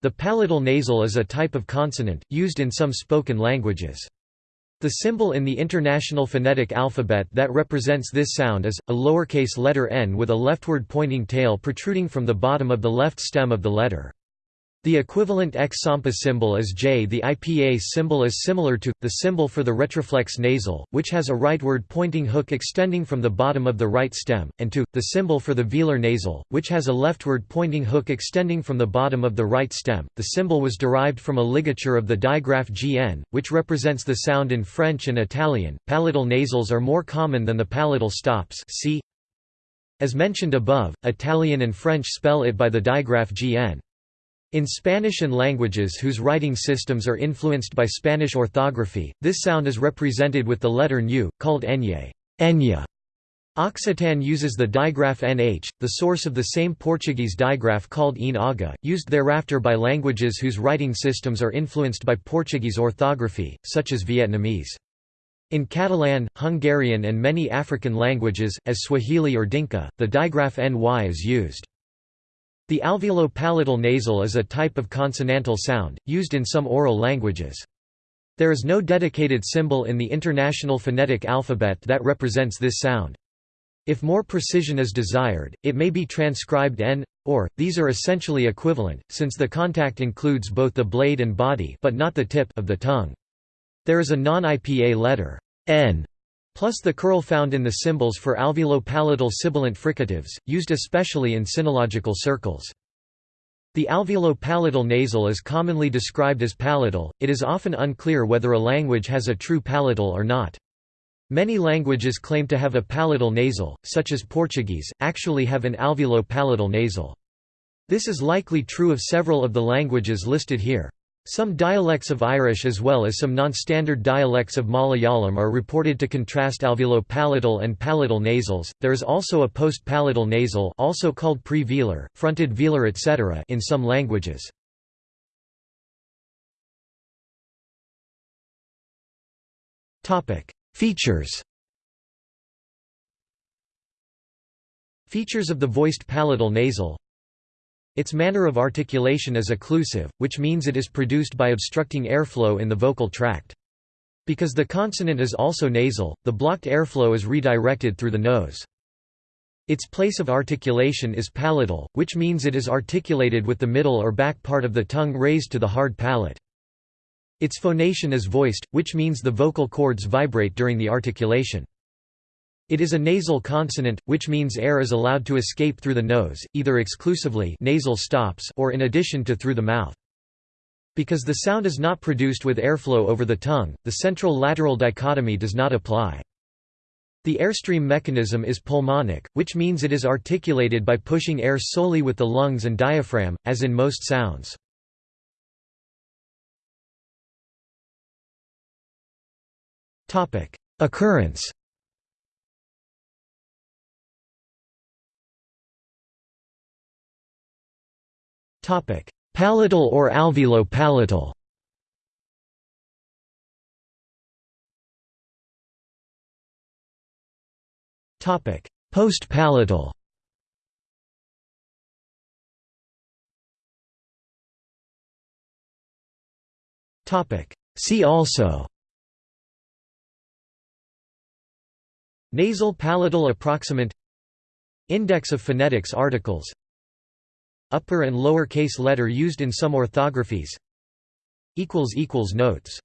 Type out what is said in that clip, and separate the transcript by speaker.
Speaker 1: The palatal nasal is a type of consonant, used in some spoken languages. The symbol in the International Phonetic Alphabet that represents this sound is, a lowercase letter n with a leftward pointing tail protruding from the bottom of the left stem of the letter. The equivalent X-SAMPA symbol is J. The IPA symbol is similar to, the symbol for the retroflex nasal, which has a rightward pointing hook extending from the bottom of the right stem, and to, the symbol for the velar nasal, which has a leftward pointing hook extending from the bottom of the right stem. The symbol was derived from a ligature of the digraph GN, which represents the sound in French and Italian. Palatal nasals are more common than the palatal stops see as mentioned above, Italian and French spell it by the digraph GN. In Spanish and languages whose writing systems are influenced by Spanish orthography, this sound is represented with the letter ν, called enye. Enya. Occitan uses the digraph nh, the source of the same Portuguese digraph called in aga, used thereafter by languages whose writing systems are influenced by Portuguese orthography, such as Vietnamese. In Catalan, Hungarian and many African languages, as Swahili or Dinka, the digraph ny is used. The alveolo-palatal nasal is a type of consonantal sound, used in some oral languages. There is no dedicated symbol in the International Phonetic Alphabet that represents this sound. If more precision is desired, it may be transcribed n, or, these are essentially equivalent, since the contact includes both the blade and body but not the tip of the tongue. There is a non-IPA letter n plus the curl found in the symbols for alveolo-palatal sibilant fricatives, used especially in sinological circles. The alveolo-palatal nasal is commonly described as palatal, it is often unclear whether a language has a true palatal or not. Many languages claim to have a palatal nasal, such as Portuguese, actually have an alveolo-palatal nasal. This is likely true of several of the languages listed here. Some dialects of Irish as well as some non-standard dialects of Malayalam are reported to contrast alveolo-palatal and palatal nasals. There is also a post-palatal nasal, also called pre-velar, fronted velar, etc., in some languages. Topic: Features. Features of the voiced palatal nasal its manner of articulation is occlusive, which means it is produced by obstructing airflow in the vocal tract. Because the consonant is also nasal, the blocked airflow is redirected through the nose. Its place of articulation is palatal, which means it is articulated with the middle or back part of the tongue raised to the hard palate. Its phonation is voiced, which means the vocal cords vibrate during the articulation. It is a nasal consonant, which means air is allowed to escape through the nose, either exclusively nasal stops or in addition to through the mouth. Because the sound is not produced with airflow over the tongue, the central-lateral dichotomy does not apply. The airstream mechanism is pulmonic, which means it is articulated by pushing air solely with the lungs and diaphragm, as in most sounds. Occurrence Palatal or alveolo-palatal? Post-palatal? See also? Nasal palatal approximant? Index of phonetics articles Upper and lower case letter used in some orthographies. Notes